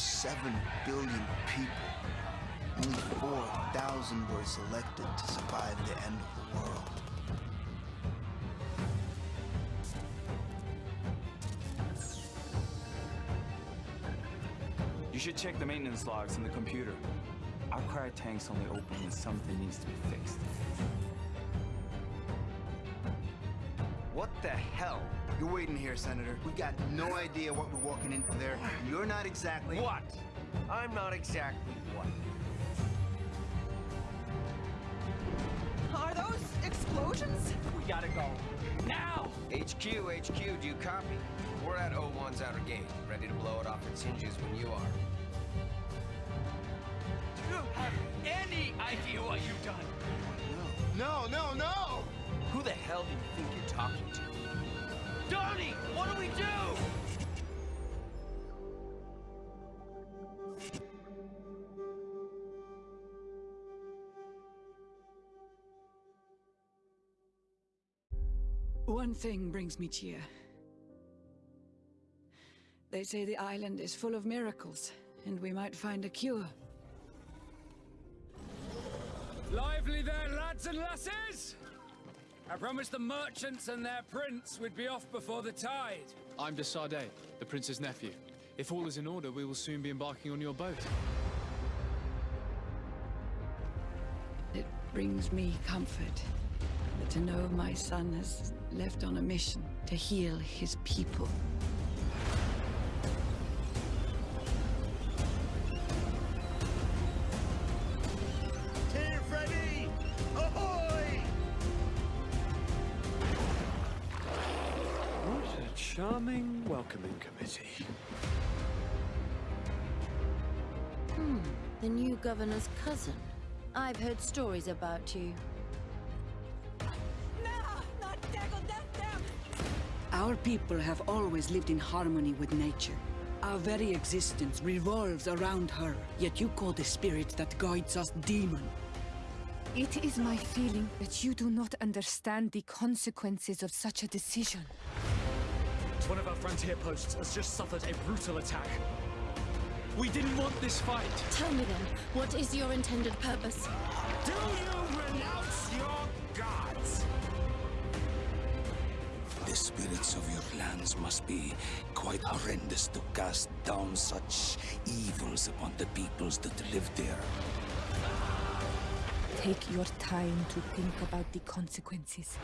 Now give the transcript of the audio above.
7 billion people, only 4,000 were selected to survive the end of the world. You should check the maintenance logs in the computer. Our cryo tank's only open when something needs to be fixed. What the hell? You're waiting here, Senator. We got no idea what we're walking into there. You're not exactly... What? I'm not exactly what? Are those explosions? We gotta go. Now! HQ, HQ, do you copy? We're at O1's outer gate, ready to blow it off its hinges when you are. Do you have any idea what you've done? No, No, no, no! Who the hell do you think you're talking to? Donnie, what do we do? One thing brings me cheer. They say the island is full of miracles, and we might find a cure. Lively there, lads and lasses! I promised the merchants and their prince we'd be off before the tide. I'm de Sardet, the prince's nephew. If all is in order, we will soon be embarking on your boat. It brings me comfort to know my son has left on a mission to heal his people. Charming welcoming committee. Hmm, the new governor's cousin. I've heard stories about you. Our people have always lived in harmony with nature. Our very existence revolves around her, yet you call the spirit that guides us demon. It is my feeling that you do not understand the consequences of such a decision. One of our frontier posts has just suffered a brutal attack. We didn't want this fight. Tell me then, what is your intended purpose? Do you renounce your gods? The spirits of your lands must be quite horrendous to cast down such evils upon the peoples that live there. Take your time to think about the consequences.